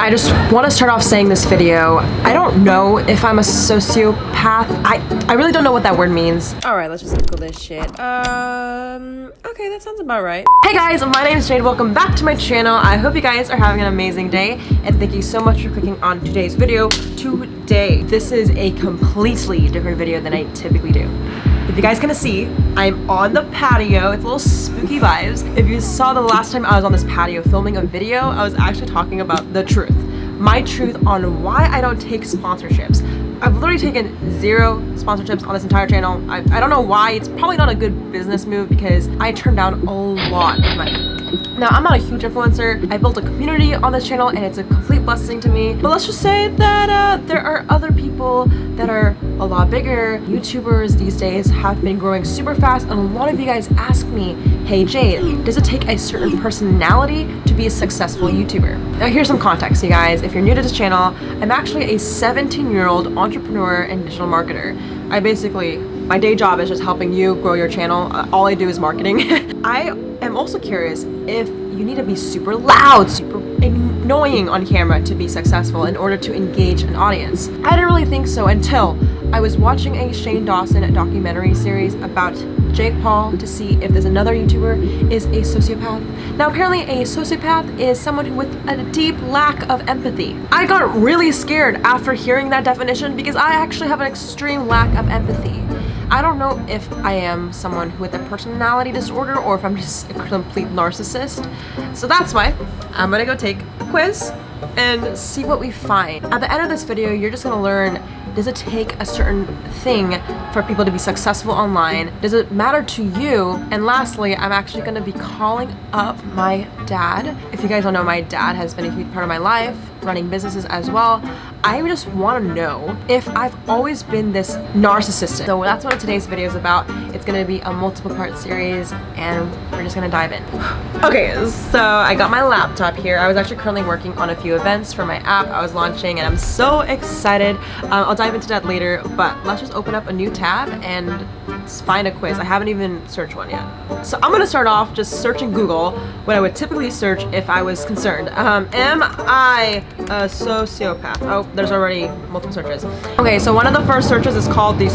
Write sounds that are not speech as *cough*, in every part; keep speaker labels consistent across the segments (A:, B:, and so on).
A: I just want to start off saying this video. I don't know if I'm a sociopath. I, I really don't know what that word means. Alright, let's just Google this shit. Um, okay, that sounds about right. Hey guys, my name is Jade. Welcome back to my channel. I hope you guys are having an amazing day. And thank you so much for clicking on today's video today. This is a completely different video than I typically do. If you guys can see, I'm on the patio. It's a little spooky vibes. If you saw the last time I was on this patio filming a video, I was actually talking about the truth. My truth on why I don't take sponsorships. I've literally taken zero sponsorships on this entire channel. I, I don't know why. It's probably not a good business move because I turned down a lot of money. Now, I'm not a huge influencer. I built a community on this channel and it's a complete blessing to me. But let's just say that uh, there are other people that are a lot bigger. YouTubers these days have been growing super fast and a lot of you guys ask me, hey Jade, does it take a certain personality to be a successful YouTuber? Now here's some context, you guys. If you're new to this channel, I'm actually a 17 year old entrepreneur and digital marketer. I basically, my day job is just helping you grow your channel. Uh, all I do is marketing. *laughs* I am also curious if you need to be super loud, super annoying on camera to be successful in order to engage an audience. I didn't really think so until I was watching a Shane Dawson documentary series about Jake Paul to see if there's another YouTuber is a sociopath. Now apparently a sociopath is someone with a deep lack of empathy. I got really scared after hearing that definition because I actually have an extreme lack of empathy. I don't know if I am someone who with a personality disorder or if I'm just a complete narcissist. So that's why I'm gonna go take a quiz and see what we find. At the end of this video, you're just gonna learn does it take a certain thing for people to be successful online? Does it matter to you? And lastly, I'm actually to be calling up my dad. If you guys don't know, my dad has been a huge part of my life, running businesses as well. I just want to know if I've always been this narcissistic. So that's what today's video is about. It's going to be a multiple part series and we're just going to dive in. *sighs* okay, so I got my laptop here. I was actually currently working on a few events for my app I was launching and I'm so excited. Um, I'll dive into that later, but let's just open up a new tab and find a quiz. I haven't even searched one yet. So I'm gonna start off just searching Google what I would typically search if I was concerned. Um, am I a sociopath? Oh, there's already multiple searches. Okay, so one of the first searches is called the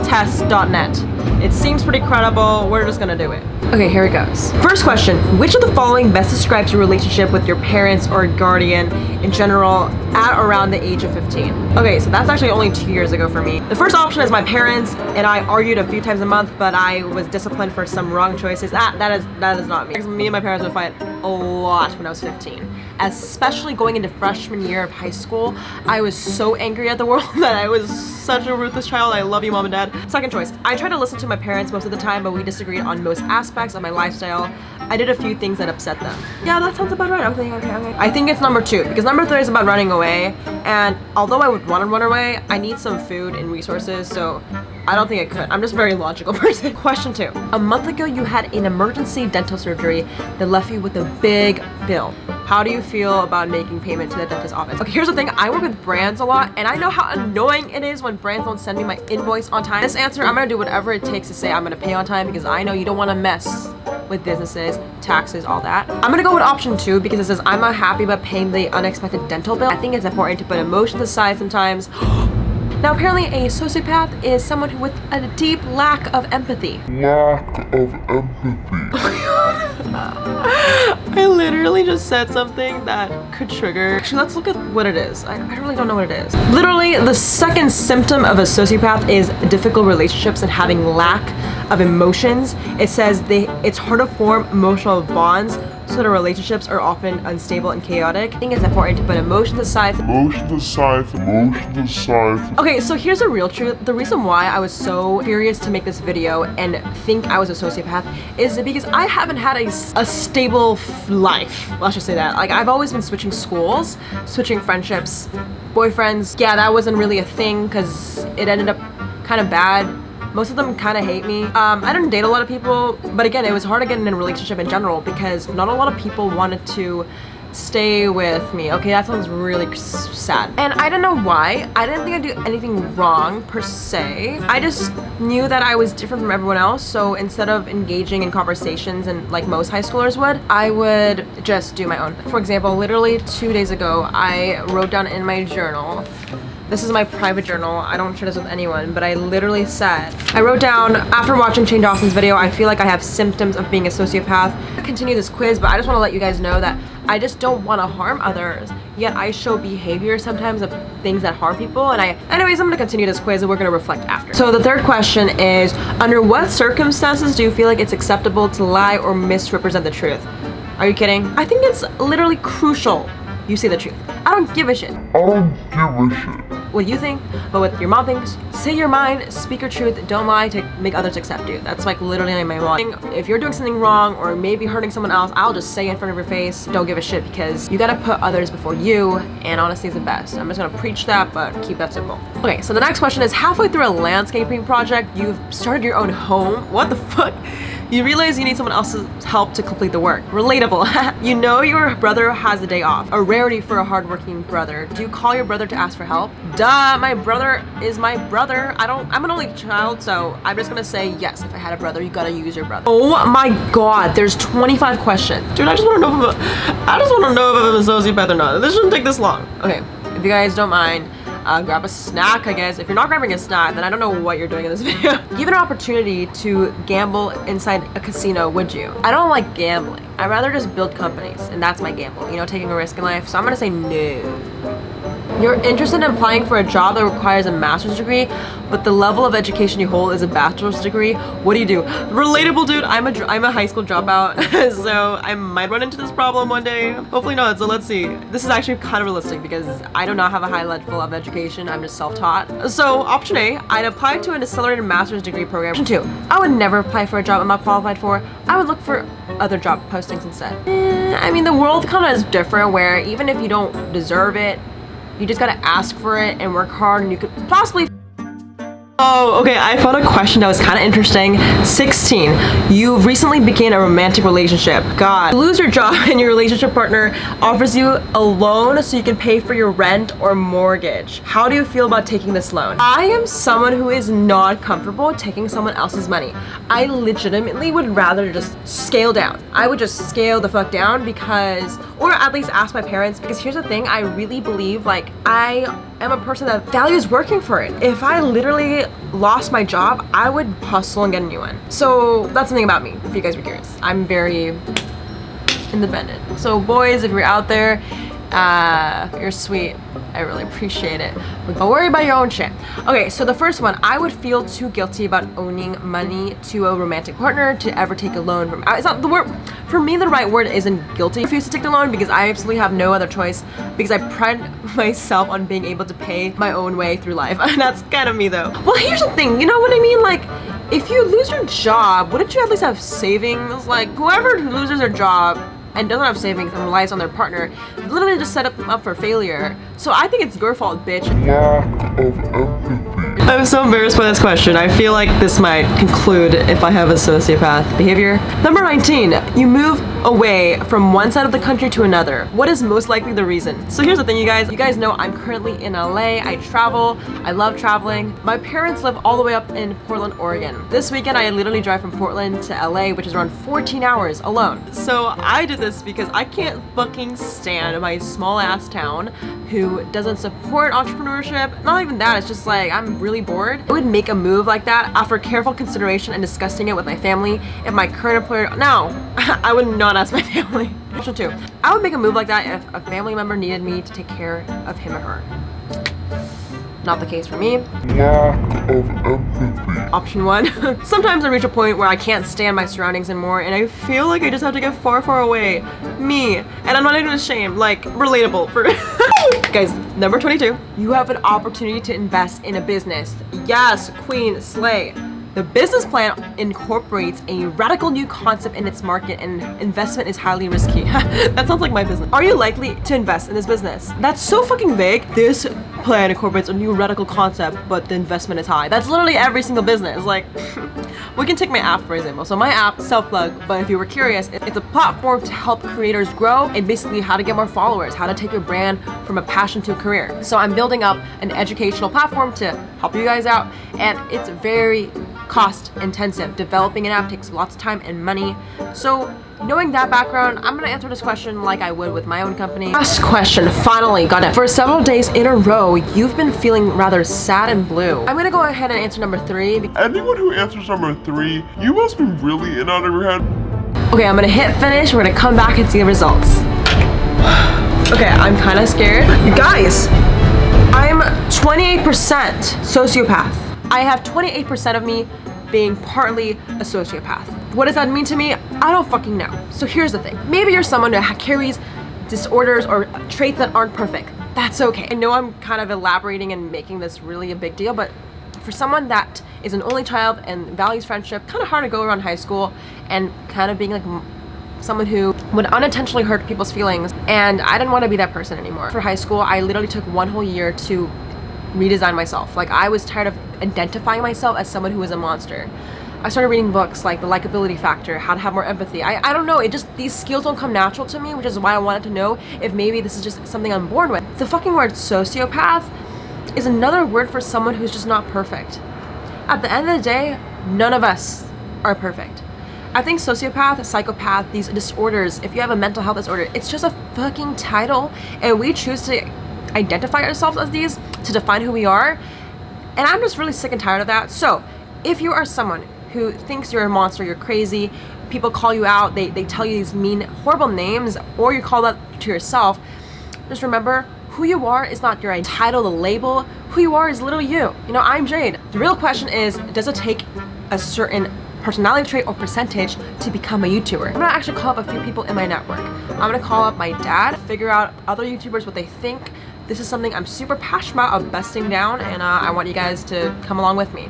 A: sociopathtest.net. It seems pretty credible. We're just gonna do it. Okay, here it goes. First question, which of the following best describes your relationship with your parents or guardian in general at around the age of 15? Okay, so that's actually only two years ago for me. The first option is my parents and I argued a few times a month, but I was disciplined for some wrong choices. That, that is that is not me. Me and my parents would fight a lot when I was 15 especially going into freshman year of high school, I was so angry at the world *laughs* that I was such a ruthless child. I love you, mom and dad. Second choice, I try to listen to my parents most of the time, but we disagreed on most aspects of my lifestyle. I did a few things that upset them. Yeah, that sounds about right. Okay, okay, okay. I think it's number two, because number three is about running away, and although I would want to run away, I need some food and resources, so I don't think I could. I'm just a very logical *laughs* person. Question two. A month ago, you had an emergency dental surgery that left you with a big bill. How do you feel about making payment to the dentist office? Okay, here's the thing. I work with brands a lot and I know how annoying it is when brands don't send me my invoice on time. This answer, I'm gonna do whatever it takes to say I'm gonna pay on time because I know you don't wanna mess with businesses, taxes, all that. I'm gonna go with option two because it says I'm not happy about paying the unexpected dental bill. I think it's important to put emotions aside sometimes. *gasps* Now apparently a sociopath is someone who with a deep lack of empathy.
B: Lack of empathy. *laughs*
A: Oh *laughs* I literally just said something that could trigger. Actually, let's look at what it is. I, I really don't know what it is. Literally, the second symptom of a sociopath is difficult relationships and having lack of emotions. It says they it's hard to form emotional bonds so the relationships are often unstable and chaotic. I think it's important to put emotions aside.
B: Emotions aside, emotions aside.
A: Okay, so here's the real truth. The reason why I was so curious to make this video and think I was a sociopath is because I haven't had a, a stable life. Let's just say that. Like I've always been switching schools, switching friendships, boyfriends. Yeah, that wasn't really a thing because it ended up kind of bad most of them kind of hate me. Um, I didn't date a lot of people, but again, it was hard to get in a relationship in general because not a lot of people wanted to stay with me. Okay, that sounds really sad. And I don't know why. I didn't think I'd do anything wrong per se. I just knew that I was different from everyone else. So instead of engaging in conversations and like most high schoolers would, I would just do my own. For example, literally two days ago, I wrote down in my journal this is my private journal. I don't share this with anyone, but I literally said, I wrote down, after watching Shane Dawson's video, I feel like I have symptoms of being a sociopath. I continue this quiz, but I just want to let you guys know that I just don't want to harm others. Yet I show behavior sometimes of things that harm people. And I, anyways, I'm going to continue this quiz and we're going to reflect after. So the third question is, under what circumstances do you feel like it's acceptable to lie or misrepresent the truth? Are you kidding? I think it's literally crucial you say the truth. I don't give a shit.
B: I don't give a shit.
A: What you think, but what your mom thinks. Say your mind, speak your truth, don't lie to make others accept you. That's like literally my mom. If you're doing something wrong or maybe hurting someone else, I'll just say in front of your face, don't give a shit because you gotta put others before you and honesty is the best. I'm just gonna preach that, but keep that simple. Okay, so the next question is halfway through a landscaping project, you've started your own home. What the *laughs* fuck? You realize you need someone else's help to complete the work. Relatable. *laughs* you know your brother has a day off. A rarity for a hardworking brother. Do you call your brother to ask for help? Duh, my brother is my brother. I don't, I'm an only child, so I'm just gonna say yes. If I had a brother, you gotta use your brother. Oh my god, there's 25 questions. Dude, I just wanna know if I'm a, I just wanna know if I'm a sociopath or not. This shouldn't take this long. Okay, if you guys don't mind, uh, grab a snack, I guess. If you're not grabbing a snack, then I don't know what you're doing in this *laughs* video. Given an opportunity to gamble inside a casino, would you? I don't like gambling. I'd rather just build companies, and that's my gamble, you know, taking a risk in life. So I'm gonna say no. You're interested in applying for a job that requires a master's degree, but the level of education you hold is a bachelor's degree. What do you do? Relatable, dude. I'm a I'm a high school dropout, *laughs* so I might run into this problem one day. Hopefully not. So let's see. This is actually kind of realistic because I do not have a high level of education. I'm just self-taught. So option A, I'd apply to an accelerated master's degree program. Option two, I would never apply for a job I'm not qualified for. I would look for other job postings instead. Eh, I mean, the world kind of is different where even if you don't deserve it, you just gotta ask for it and work hard and you could possibly Oh, okay, I found a question that was kind of interesting. 16. You recently began a romantic relationship. God. You lose your job *laughs* and your relationship partner offers you a loan so you can pay for your rent or mortgage. How do you feel about taking this loan? I am someone who is not comfortable taking someone else's money. I legitimately would rather just scale down. I would just scale the fuck down because, or at least ask my parents because here's the thing, I really believe like I am a person that values working for it. If I literally lost my job, I would hustle and get a new one. So that's something about me, if you guys were curious. I'm very independent. So boys, if you're out there, uh, you're sweet. I really appreciate it. But don't worry about your own shit. Okay, so the first one, I would feel too guilty about owning money to a romantic partner to ever take a loan from. It's not the word. For me, the right word isn't guilty. I refuse to take the loan because I absolutely have no other choice because I pride *laughs* myself on being able to pay my own way through life. And *laughs* that's kind of me though. Well, here's the thing. You know what I mean? Like, if you lose your job, wouldn't you at least have savings? Like, whoever loses their job and doesn't have savings and relies on their partner literally just set up them up for failure. So I think it's your fault, bitch. I'm so embarrassed by this question. I feel like this might conclude if I have a sociopath behavior. Number 19, you move away from one side of the country to another. What is most likely the reason? So here's the thing, you guys. You guys know I'm currently in LA. I travel. I love traveling. My parents live all the way up in Portland, Oregon. This weekend, I literally drive from Portland to LA, which is around 14 hours alone. So I did this because I can't fucking stand my small ass town who doesn't support entrepreneurship. Not even that, it's just like I'm really bored. I would make a move like that after careful consideration and discussing it with my family. If my current employer, no, *laughs* I would not ask my *laughs* family. Option two, I would make a move like that if a family member needed me to take care of him or her. Not the case for me.
B: Lack of empathy.
A: Option one, *laughs* sometimes I reach a point where I can't stand my surroundings anymore and I feel like I just have to get far, far away. Me. And I'm not even ashamed, like, relatable for *laughs* Guys, number 22, you have an opportunity to invest in a business. Yes, queen, slay. The business plan incorporates a radical new concept in its market and investment is highly risky. *laughs* that sounds like my business. Are you likely to invest in this business? That's so fucking vague. This plan incorporates a new radical concept, but the investment is high. That's literally every single business. Like, *laughs* we can take my app for example. So my app, self-plug, but if you were curious, it's a platform to help creators grow and basically how to get more followers, how to take your brand from a passion to a career. So I'm building up an educational platform to help you guys out, and it's very cost intensive. Developing an app takes lots of time and money. So knowing that background, I'm gonna answer this question like I would with my own company. Last question, finally got it. For several days in a row, you've been feeling rather sad and blue. I'm gonna go ahead and answer number three.
B: Anyone who answers number three, you must be really in out of your head.
A: Okay, I'm gonna hit finish. We're gonna come back and see the results. *sighs* okay, I'm kind of scared. You guys, I'm 28% sociopath. I have 28% of me being partly a sociopath. What does that mean to me? I don't fucking know. So here's the thing. Maybe you're someone who carries disorders or traits that aren't perfect. That's okay. I know I'm kind of elaborating and making this really a big deal, but for someone that is an only child and values friendship, kind of hard to go around high school and kind of being like someone who would unintentionally hurt people's feelings and I didn't want to be that person anymore. For high school, I literally took one whole year to redesign myself. Like I was tired of identifying myself as someone who was a monster. I started reading books like The Likability Factor, How to Have More Empathy. I, I don't know, it just, these skills don't come natural to me, which is why I wanted to know if maybe this is just something I'm born with. The fucking word sociopath is another word for someone who's just not perfect. At the end of the day, none of us are perfect. I think sociopath, psychopath, these disorders, if you have a mental health disorder, it's just a fucking title and we choose to identify ourselves as these to define who we are. And I'm just really sick and tired of that. So if you are someone who thinks you're a monster, you're crazy, people call you out, they, they tell you these mean, horrible names, or you call that to yourself, just remember who you are is not your title, the label. Who you are is literally you. You know, I'm Jade. The real question is, does it take a certain personality trait or percentage to become a YouTuber. I'm gonna actually call up a few people in my network. I'm gonna call up my dad, figure out other YouTubers, what they think, this is something I'm super passionate about of besting down and uh, I want you guys to come along with me.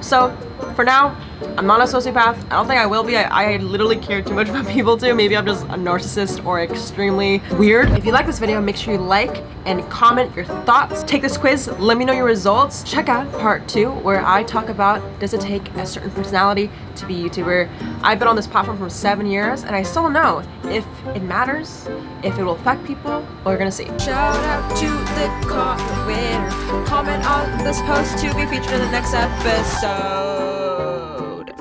A: So for now, I'm not a sociopath. I don't think I will be. I, I, literally care too much *laughs* about people too. Maybe I'm just a narcissist or extremely weird. If you like this video, make sure you like and comment your thoughts. Take this quiz, let me know your results. Check out part two where I talk about does it take a certain personality to be a YouTuber. I've been on this platform for seven years and I still don't know if it matters, if it will affect people, we're gonna see. Shout out to the winner. Comment on this post to be featured in the next episode.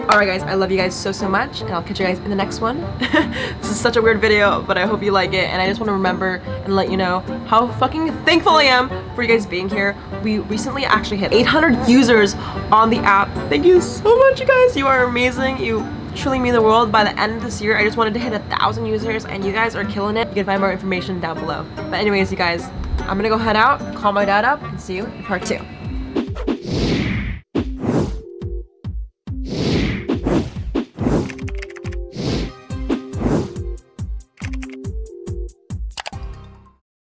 A: Alright guys, I love you guys so so much and I'll catch you guys in the next one. *laughs* this is such a weird video, but I hope you like it and I just want to remember and let you know how fucking thankful I am for you guys being here. We recently actually hit 800 users on the app. Thank you so much you guys, you are amazing. You truly mean the world. By the end of this year, I just wanted to hit a thousand users and you guys are killing it. You can find more information down below. But anyways, you guys, I'm gonna go head out, call my dad up, and see you in part two.